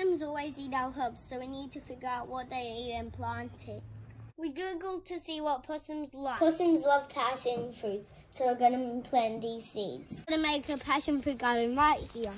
Possums always eat our herbs, so we need to figure out what they eat and plant it. We googled to see what possums like. Possums love passion fruits, so we're going to plant these seeds. We're going to make a passion fruit garden right here.